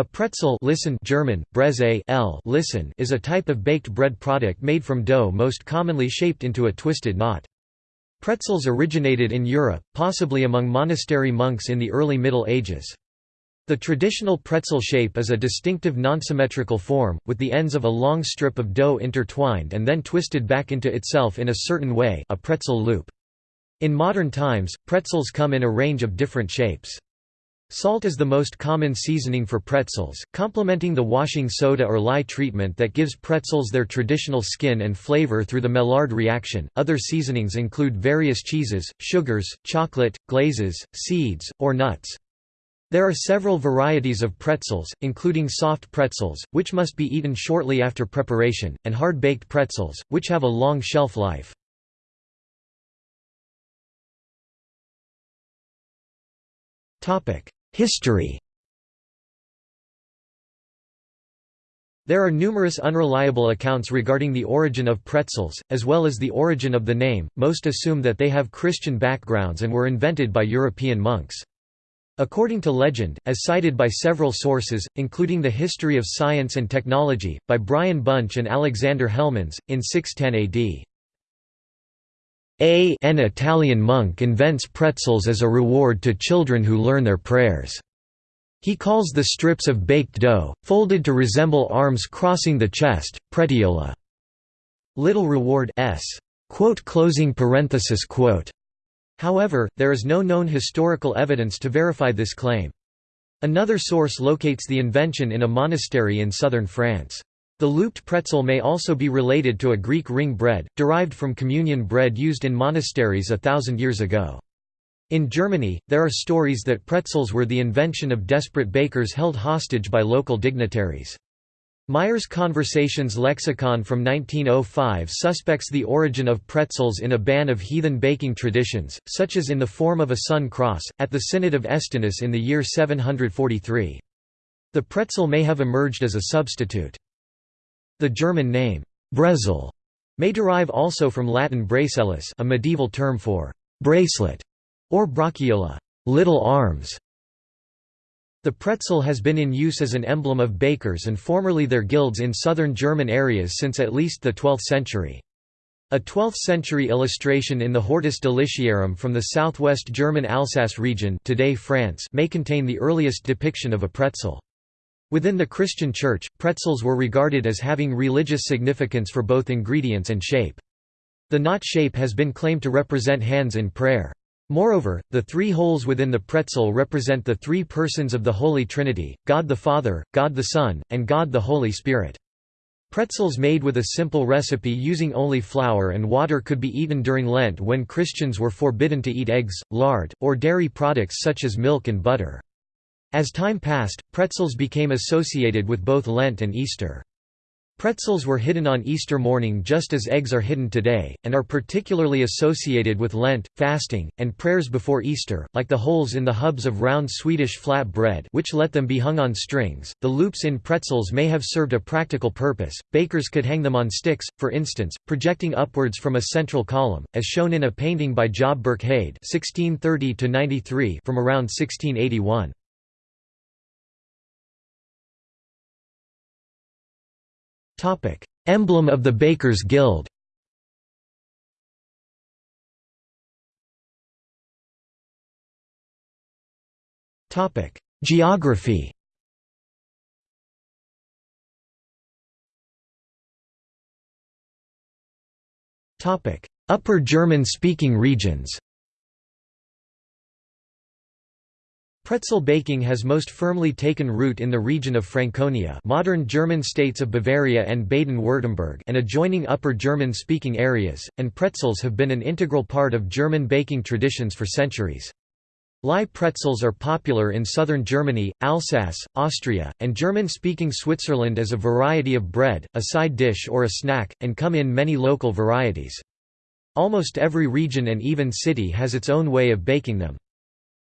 A pretzel listen German, Brezel listen is a type of baked bread product made from dough most commonly shaped into a twisted knot. Pretzels originated in Europe, possibly among monastery monks in the early Middle Ages. The traditional pretzel shape is a distinctive non-symmetrical form, with the ends of a long strip of dough intertwined and then twisted back into itself in a certain way a pretzel loop. In modern times, pretzels come in a range of different shapes. Salt is the most common seasoning for pretzels, complementing the washing soda or lye treatment that gives pretzels their traditional skin and flavor through the Maillard reaction. Other seasonings include various cheeses, sugars, chocolate, glazes, seeds, or nuts. There are several varieties of pretzels, including soft pretzels, which must be eaten shortly after preparation, and hard-baked pretzels, which have a long shelf life. Topic: History There are numerous unreliable accounts regarding the origin of pretzels, as well as the origin of the name, most assume that they have Christian backgrounds and were invented by European monks. According to legend, as cited by several sources, including the History of Science and Technology, by Bryan Bunch and Alexander Hellemans, in 610 AD. A an Italian monk invents pretzels as a reward to children who learn their prayers. He calls the strips of baked dough, folded to resemble arms crossing the chest, pretiola. Little reward s. Quote closing parenthesis quote. However, there is no known historical evidence to verify this claim. Another source locates the invention in a monastery in southern France. The looped pretzel may also be related to a Greek ring bread, derived from communion bread used in monasteries a thousand years ago. In Germany, there are stories that pretzels were the invention of desperate bakers held hostage by local dignitaries. Meyer's Konversations-Lexikon from 1905 suspects the origin of pretzels in a ban of heathen baking traditions, such as in the form of a sun cross, at the Synod of Estinnes in the year 743. The pretzel may have emerged as a substitute. The German name, Brezel, may derive also from Latin bracellus a medieval term for bracelet, or brachiola little arms". The pretzel has been in use as an emblem of bakers and formerly their guilds in southern German areas since at least the 12th century. A 12th-century illustration in the Hortus Deliciarum from the southwest German Alsace region today France may contain the earliest depiction of a pretzel. Within the Christian Church, pretzels were regarded as having religious significance for both ingredients and shape. The knot shape has been claimed to represent hands in prayer. Moreover, the three holes within the pretzel represent the three persons of the Holy Trinity, God the Father, God the Son, and God the Holy Spirit. Pretzels made with a simple recipe using only flour and water could be eaten during Lent when Christians were forbidden to eat eggs, lard, or dairy products such as milk and butter. As time passed, pretzels became associated with both Lent and Easter. Pretzels were hidden on Easter morning just as eggs are hidden today, and are particularly associated with Lent, fasting, and prayers before Easter, like the holes in the hubs of round Swedish flat bread which let them be hung on strings. The loops in pretzels may have served a practical purpose. Bakers could hang them on sticks, for instance, projecting upwards from a central column, as shown in a painting by Job (1630–93) from around 1681. Topic: Emblem of the Bakers Guild. Topic: Geography. Topic: Upper German-speaking regions. Pretzel baking has most firmly taken root in the region of Franconia modern German states of Bavaria and Baden-Württemberg and adjoining Upper German-speaking areas, and pretzels have been an integral part of German baking traditions for centuries. Lye pretzels are popular in southern Germany, Alsace, Austria, and German-speaking Switzerland as a variety of bread, a side dish or a snack, and come in many local varieties. Almost every region and even city has its own way of baking them.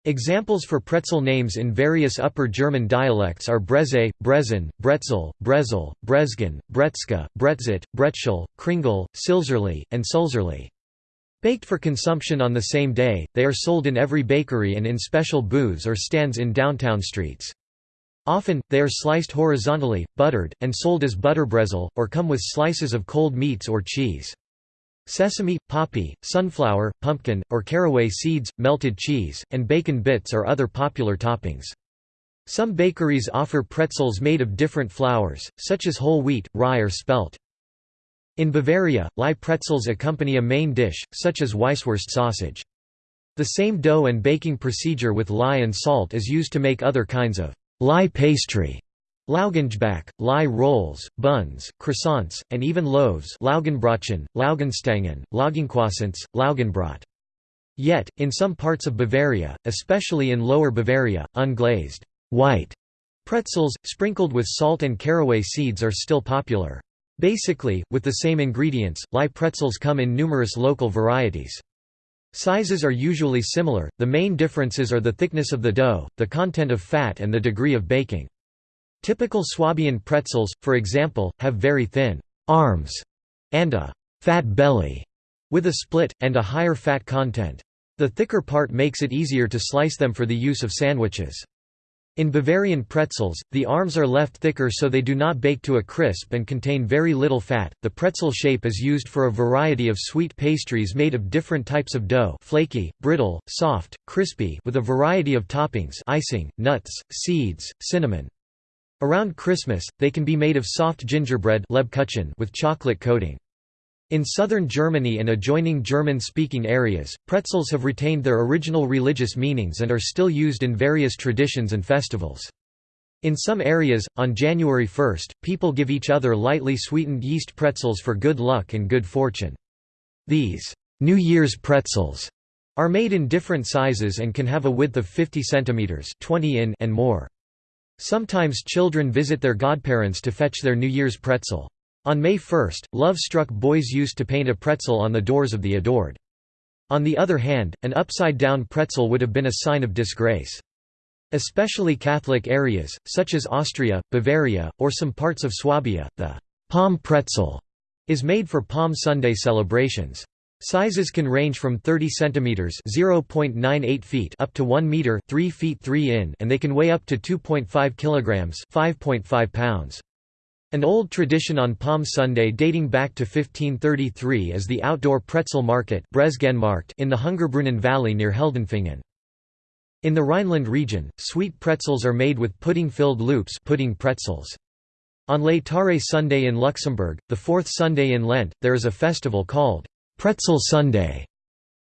Examples for pretzel names in various Upper German dialects are Breze, Brezen, Bretzel, Brezel, Brezgen, Bretzka, Bretzit, Bretschel, Kringle, Silzerli, and Sulzerli. Baked for consumption on the same day, they are sold in every bakery and in special booths or stands in downtown streets. Often, they are sliced horizontally, buttered, and sold as butterbrezel, or come with slices of cold meats or cheese. Sesame, poppy, sunflower, pumpkin, or caraway seeds, melted cheese, and bacon bits are other popular toppings. Some bakeries offer pretzels made of different flours, such as whole wheat, rye or spelt. In Bavaria, lye pretzels accompany a main dish, such as Weisswurst sausage. The same dough and baking procedure with lye and salt is used to make other kinds of lye pastry. Laugengebäck, lye rolls, buns, croissants, and even loaves Laugenbrötchen, Laugenstangen, Laugencroissants, Laugenbrot. Yet, in some parts of Bavaria, especially in Lower Bavaria, unglazed white pretzels, sprinkled with salt and caraway seeds are still popular. Basically, with the same ingredients, lye pretzels come in numerous local varieties. Sizes are usually similar, the main differences are the thickness of the dough, the content of fat and the degree of baking. Typical Swabian pretzels, for example, have very thin arms and a fat belly with a split, and a higher fat content. The thicker part makes it easier to slice them for the use of sandwiches. In Bavarian pretzels, the arms are left thicker so they do not bake to a crisp and contain very little fat. The pretzel shape is used for a variety of sweet pastries made of different types of dough, flaky, brittle, soft, crispy, with a variety of toppings, icing, nuts, seeds, cinnamon. Around Christmas, they can be made of soft gingerbread with chocolate coating. In southern Germany and adjoining German-speaking areas, pretzels have retained their original religious meanings and are still used in various traditions and festivals. In some areas, on January 1, people give each other lightly sweetened yeast pretzels for good luck and good fortune. These New Year's pretzels are made in different sizes and can have a width of 50 cm 20 in and more. Sometimes children visit their godparents to fetch their New Year's pretzel. On May 1, love-struck boys used to paint a pretzel on the doors of the adored. On the other hand, an upside-down pretzel would have been a sign of disgrace. Especially Catholic areas, such as Austria, Bavaria, or some parts of Swabia, the palm pretzel is made for Palm Sunday celebrations. Sizes can range from 30 cm (0.98 feet) up to 1 meter (3 feet 3 in), and they can weigh up to 2.5 kilograms (5.5 pounds). An old tradition on Palm Sunday dating back to 1533 is the outdoor pretzel market in the Hungerbrunnen Valley near Heldenfingen. In the Rhineland region, sweet pretzels are made with pudding-filled loops pudding pretzels. On Laetare Sunday in Luxembourg, the fourth Sunday in Lent, there is a festival called Pretzel Sunday.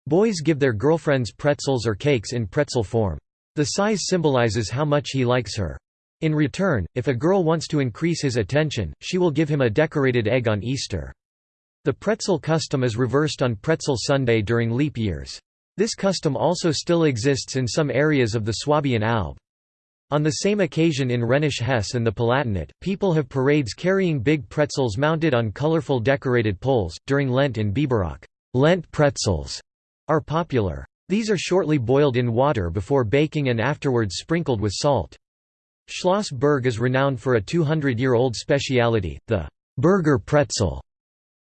Boys give their girlfriends pretzels or cakes in pretzel form. The size symbolizes how much he likes her. In return, if a girl wants to increase his attention, she will give him a decorated egg on Easter. The pretzel custom is reversed on Pretzel Sunday during leap years. This custom also still exists in some areas of the Swabian Alb. On the same occasion in Rhenish Hesse and the Palatinate, people have parades carrying big pretzels mounted on colorful decorated poles. During Lent in Biberach, Lent pretzels are popular. These are shortly boiled in water before baking and afterwards sprinkled with salt. Schloss Berg is renowned for a 200-year-old speciality, the Burger pretzel.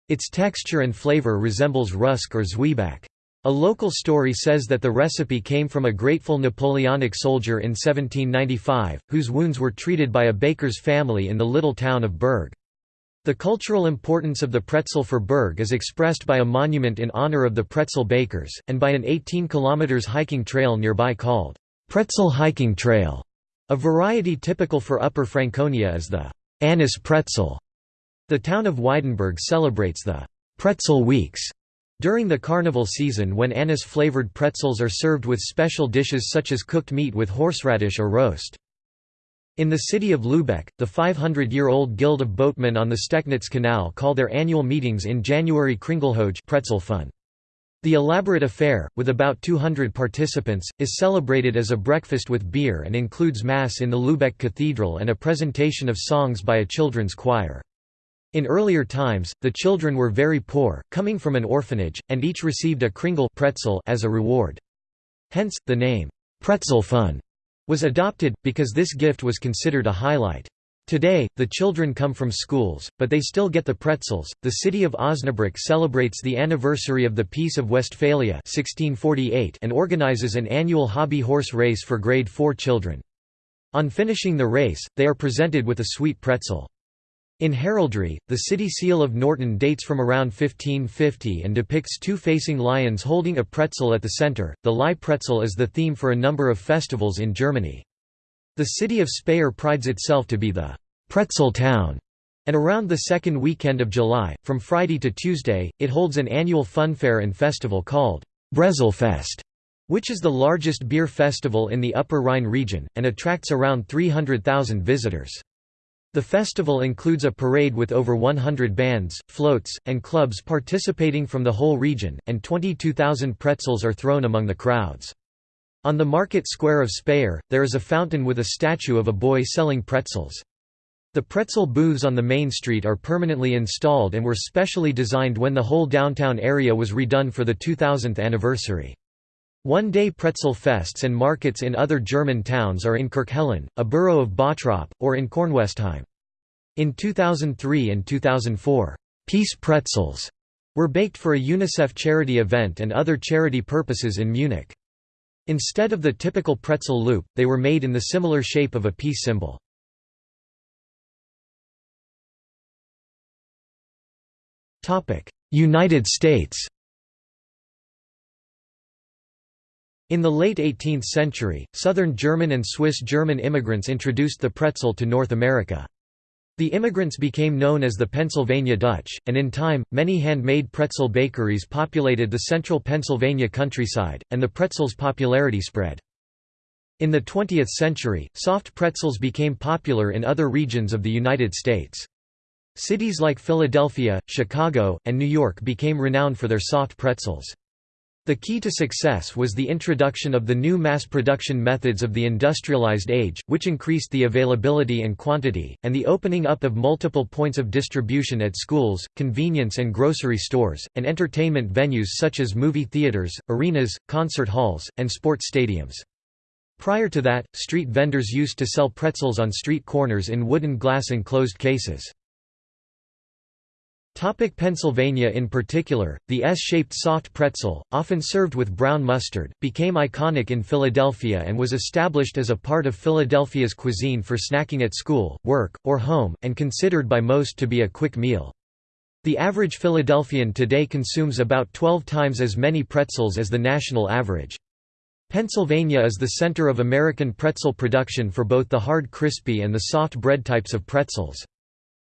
Its texture and flavor resembles rusk or zwieback. A local story says that the recipe came from a grateful Napoleonic soldier in 1795, whose wounds were treated by a baker's family in the little town of Berg. The cultural importance of the pretzel for Berg is expressed by a monument in honor of the pretzel bakers, and by an 18 km hiking trail nearby called Pretzel Hiking Trail. A variety typical for Upper Franconia is the anise pretzel. The town of Weidenberg celebrates the pretzel weeks during the carnival season when anise-flavored pretzels are served with special dishes such as cooked meat with horseradish or roast. In the city of Lübeck, the 500-year-old Guild of Boatmen on the Stecknitz Canal call their annual meetings in January pretzel fun. The elaborate affair, with about 200 participants, is celebrated as a breakfast with beer and includes Mass in the Lübeck Cathedral and a presentation of songs by a children's choir. In earlier times, the children were very poor, coming from an orphanage, and each received a kringle pretzel as a reward. Hence, the name, pretzel fun, was adopted, because this gift was considered a highlight. Today, the children come from schools, but they still get the pretzels. The city of Osnabrück celebrates the anniversary of the Peace of Westphalia 1648 and organizes an annual hobby horse race for grade 4 children. On finishing the race, they are presented with a sweet pretzel. In heraldry, the city seal of Nörten dates from around 1550 and depicts two facing lions holding a pretzel at the center. The Lye pretzel is the theme for a number of festivals in Germany. The city of Speyer prides itself to be the pretzel town, and around the second weekend of July, from Friday to Tuesday, it holds an annual funfair and festival called Brezelfest, which is the largest beer festival in the Upper Rhine region, and attracts around 300,000 visitors. The festival includes a parade with over 100 bands, floats, and clubs participating from the whole region, and 22,000 pretzels are thrown among the crowds. On the market square of Speyer, there is a fountain with a statue of a boy selling pretzels. The pretzel booths on the main street are permanently installed and were specially designed when the whole downtown area was redone for the 2000th anniversary. One-day pretzel fests and markets in other German towns are in Kirchhellen, a borough of Bottrop, or in Kornwestheim. In 2003 and 2004, «Peace pretzels» were baked for a UNICEF charity event and other charity purposes in Munich. Instead of the typical pretzel loop, they were made in the similar shape of a peace symbol. United States In the late 18th century, southern German and Swiss German immigrants introduced the pretzel to North America. The immigrants became known as the Pennsylvania Dutch, and in time, many handmade pretzel bakeries populated the central Pennsylvania countryside, and the pretzel's popularity spread. In the 20th century, soft pretzels became popular in other regions of the United States. Cities like Philadelphia, Chicago, and New York became renowned for their soft pretzels. The key to success was the introduction of the new mass production methods of the industrialized age, which increased the availability and quantity, and the opening up of multiple points of distribution at schools, convenience and grocery stores, and entertainment venues such as movie theaters, arenas, concert halls, and sports stadiums. Prior to that, street vendors used to sell pretzels on street corners in wooden glass enclosed cases. Topic Pennsylvania In particular, the S-shaped soft pretzel, often served with brown mustard, became iconic in Philadelphia and was established as a part of Philadelphia's cuisine for snacking at school, work, or home, and considered by most to be a quick meal. The average Philadelphian today consumes about 12 times as many pretzels as the national average. Pennsylvania is the center of American pretzel production for both the hard crispy and the soft bread types of pretzels.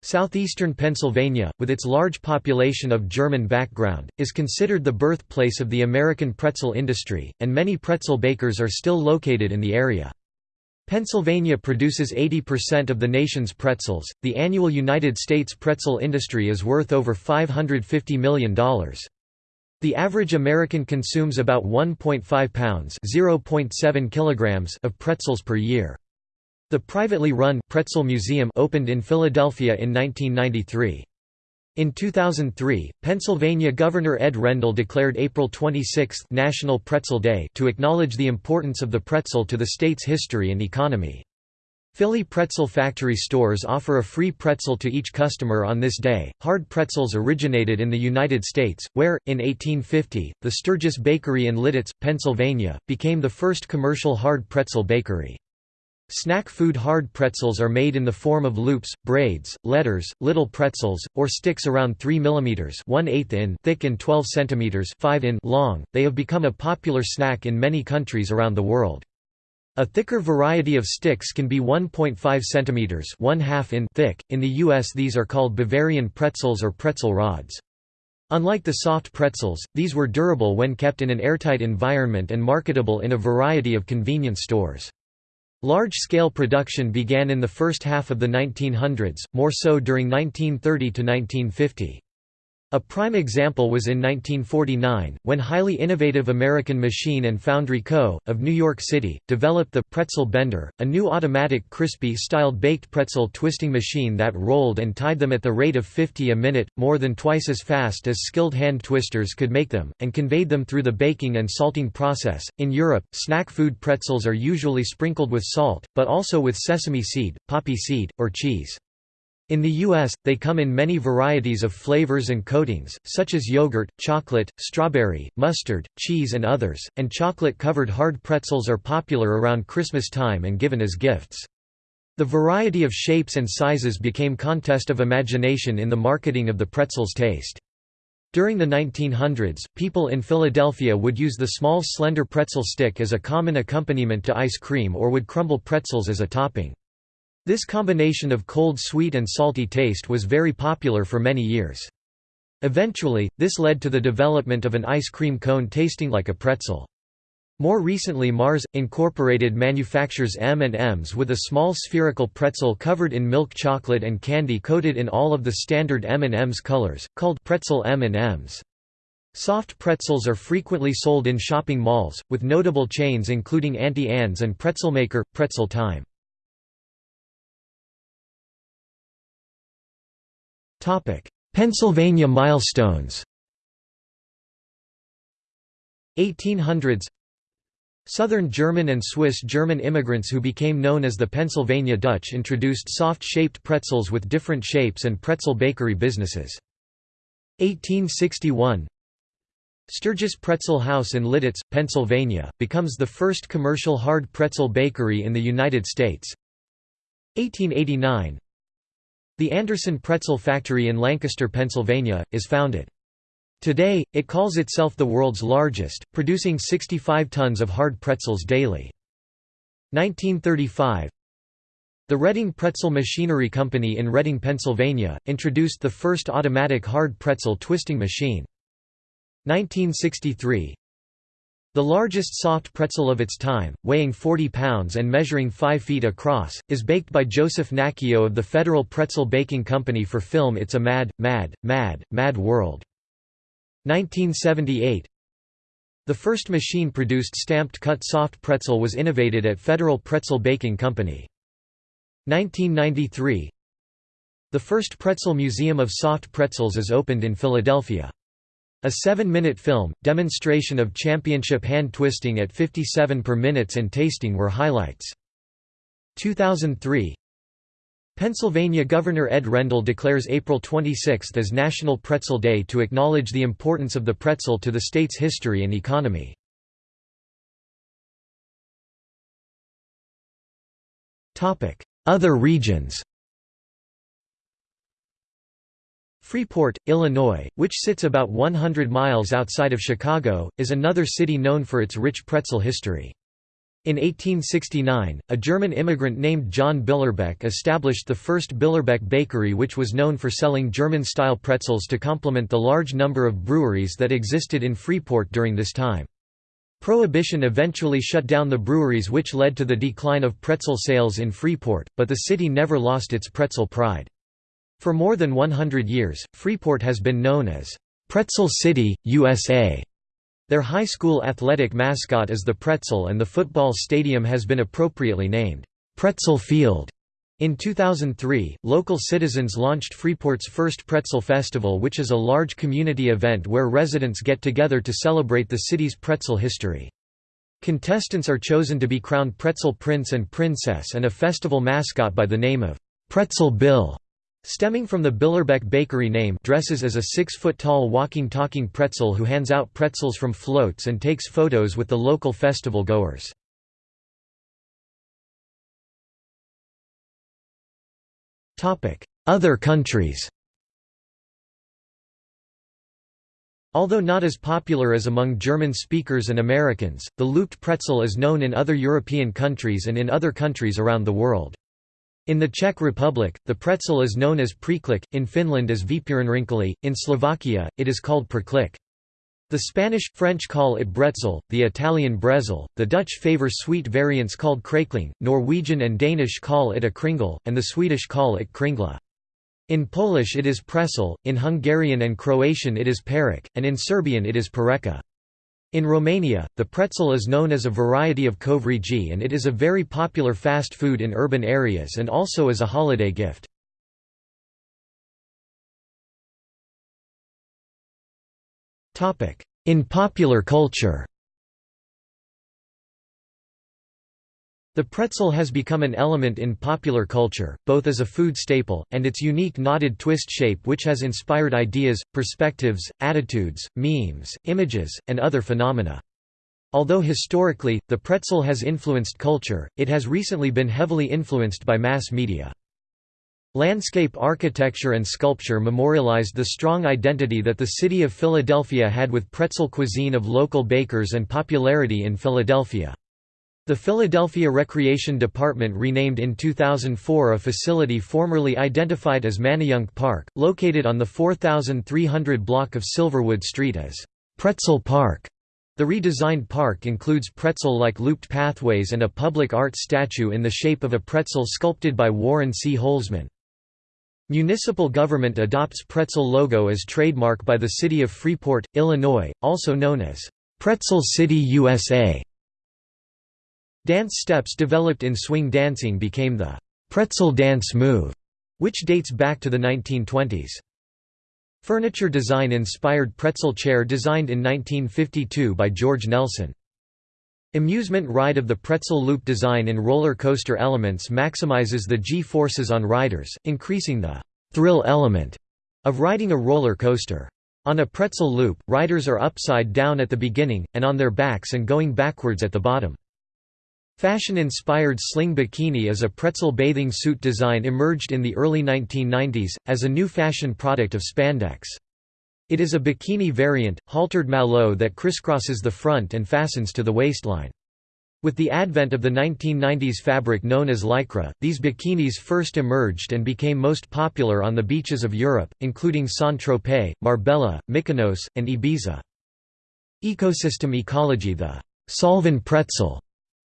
Southeastern Pennsylvania, with its large population of German background, is considered the birthplace of the American pretzel industry, and many pretzel bakers are still located in the area. Pennsylvania produces 80% of the nation's pretzels. The annual United States pretzel industry is worth over $550 million. The average American consumes about 1.5 pounds (0.7 kilograms) of pretzels per year. The privately run Pretzel Museum opened in Philadelphia in 1993. In 2003, Pennsylvania Governor Ed Rendell declared April 26 National Pretzel Day to acknowledge the importance of the pretzel to the state's history and economy. Philly Pretzel Factory stores offer a free pretzel to each customer on this day. Hard pretzels originated in the United States, where, in 1850, the Sturgis Bakery in Lititz, Pennsylvania, became the first commercial hard pretzel bakery. Snack food hard pretzels are made in the form of loops, braids, letters, little pretzels, or sticks around 3 mm 1 in thick and 12 cm 5 in long. They have become a popular snack in many countries around the world. A thicker variety of sticks can be 1.5 cm 1 in thick. In the US these are called Bavarian pretzels or pretzel rods. Unlike the soft pretzels, these were durable when kept in an airtight environment and marketable in a variety of convenience stores. Large-scale production began in the first half of the 1900s, more so during 1930 to 1950. A prime example was in 1949, when highly innovative American Machine and Foundry Co., of New York City, developed the «pretzel bender», a new automatic crispy-styled baked pretzel twisting machine that rolled and tied them at the rate of 50 a minute, more than twice as fast as skilled hand twisters could make them, and conveyed them through the baking and salting process. In Europe, snack food pretzels are usually sprinkled with salt, but also with sesame seed, poppy seed, or cheese. In the U.S., they come in many varieties of flavors and coatings, such as yogurt, chocolate, strawberry, mustard, cheese and others, and chocolate-covered hard pretzels are popular around Christmas time and given as gifts. The variety of shapes and sizes became contest of imagination in the marketing of the pretzel's taste. During the 1900s, people in Philadelphia would use the small slender pretzel stick as a common accompaniment to ice cream or would crumble pretzels as a topping. This combination of cold sweet and salty taste was very popular for many years. Eventually, this led to the development of an ice cream cone tasting like a pretzel. More recently Mars, Incorporated manufactures M&Ms with a small spherical pretzel covered in milk chocolate and candy coated in all of the standard M&Ms colors, called pretzel M&Ms. Soft pretzels are frequently sold in shopping malls, with notable chains including Auntie Anne's and Pretzelmaker, Pretzel Time. Pennsylvania milestones. 1800s Southern German and Swiss German immigrants who became known as the Pennsylvania Dutch introduced soft-shaped pretzels with different shapes and pretzel bakery businesses. 1861 Sturgis Pretzel House in Lititz, Pennsylvania, becomes the first commercial hard pretzel bakery in the United States. 1889 the Anderson Pretzel Factory in Lancaster, Pennsylvania, is founded. Today, it calls itself the world's largest, producing 65 tons of hard pretzels daily. 1935 The Reading Pretzel Machinery Company in Reading, Pennsylvania, introduced the first automatic hard pretzel twisting machine. 1963 the largest soft pretzel of its time, weighing 40 pounds and measuring 5 feet across, is baked by Joseph Nacchio of the Federal Pretzel Baking Company for film It's a Mad, Mad, Mad, Mad World. 1978 The first machine-produced stamped cut soft pretzel was innovated at Federal Pretzel Baking Company. 1993 The first pretzel museum of soft pretzels is opened in Philadelphia. A seven-minute film, demonstration of championship hand twisting at 57 per minutes and tasting were highlights. 2003 Pennsylvania Governor Ed Rendell declares April 26 as National Pretzel Day to acknowledge the importance of the pretzel to the state's history and economy. Other regions Freeport, Illinois, which sits about 100 miles outside of Chicago, is another city known for its rich pretzel history. In 1869, a German immigrant named John Billerbeck established the first Billerbeck Bakery which was known for selling German-style pretzels to complement the large number of breweries that existed in Freeport during this time. Prohibition eventually shut down the breweries which led to the decline of pretzel sales in Freeport, but the city never lost its pretzel pride. For more than 100 years, Freeport has been known as Pretzel City, USA. Their high school athletic mascot is the pretzel and the football stadium has been appropriately named, Pretzel Field. In 2003, local citizens launched Freeport's first Pretzel Festival which is a large community event where residents get together to celebrate the city's pretzel history. Contestants are chosen to be crowned Pretzel Prince and Princess and a festival mascot by the name of Pretzel Bill. Stemming from the Billerbeck Bakery name dresses as a six-foot-tall walking-talking pretzel who hands out pretzels from floats and takes photos with the local festival goers. Other countries Although not as popular as among German speakers and Americans, the looped pretzel is known in other European countries and in other countries around the world. In the Czech Republic, the pretzel is known as preklik, in Finland as výpěrenrynkely, in Slovakia, it is called perklik. The Spanish, French call it bretzel, the Italian brezel, the Dutch favor sweet variants called krekling, Norwegian and Danish call it a kringle, and the Swedish call it kringla. In Polish it is presel, in Hungarian and Croatian it is perek, and in Serbian it is pereka. In Romania, the pretzel is known as a variety of covrigi and it is a very popular fast food in urban areas and also as a holiday gift. In popular culture The pretzel has become an element in popular culture, both as a food staple, and its unique knotted twist shape which has inspired ideas, perspectives, attitudes, memes, images, and other phenomena. Although historically, the pretzel has influenced culture, it has recently been heavily influenced by mass media. Landscape architecture and sculpture memorialized the strong identity that the city of Philadelphia had with pretzel cuisine of local bakers and popularity in Philadelphia. The Philadelphia Recreation Department renamed in 2004 a facility formerly identified as Manayunk Park, located on the 4300 block of Silverwood Street as Pretzel Park. The redesigned park includes pretzel-like looped pathways and a public art statue in the shape of a pretzel sculpted by Warren C. Holzman. Municipal government adopts pretzel logo as trademark by the city of Freeport, Illinois, also known as Pretzel City USA. Dance steps developed in swing dancing became the pretzel dance move, which dates back to the 1920s. Furniture design inspired pretzel chair designed in 1952 by George Nelson. Amusement ride of the pretzel loop design in roller coaster elements maximizes the g-forces on riders, increasing the thrill element of riding a roller coaster. On a pretzel loop, riders are upside down at the beginning, and on their backs and going backwards at the bottom. Fashion-inspired sling bikini as a pretzel bathing suit design emerged in the early 1990s, as a new fashion product of spandex. It is a bikini variant, haltered maillot that crisscrosses the front and fastens to the waistline. With the advent of the 1990s fabric known as lycra, these bikinis first emerged and became most popular on the beaches of Europe, including Saint-Tropez, Marbella, Mykonos, and Ibiza. Ecosystem ecology The Solven pretzel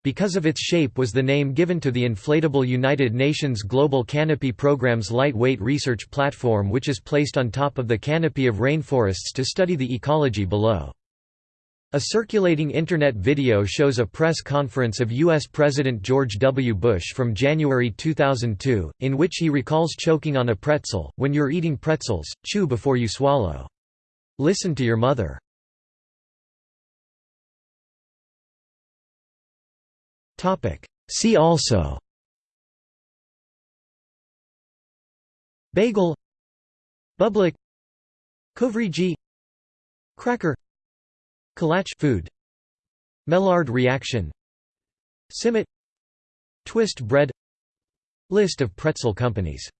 because of its shape was the name given to the inflatable United Nations Global Canopy Program's lightweight research platform which is placed on top of the canopy of rainforests to study the ecology below. A circulating Internet video shows a press conference of U.S. President George W. Bush from January 2002, in which he recalls choking on a pretzel, when you're eating pretzels, chew before you swallow. Listen to your mother. See also. Bagel. Bublik. Covrigi Cracker. Kolache food. Maillard reaction. Simit. Twist bread. List of pretzel companies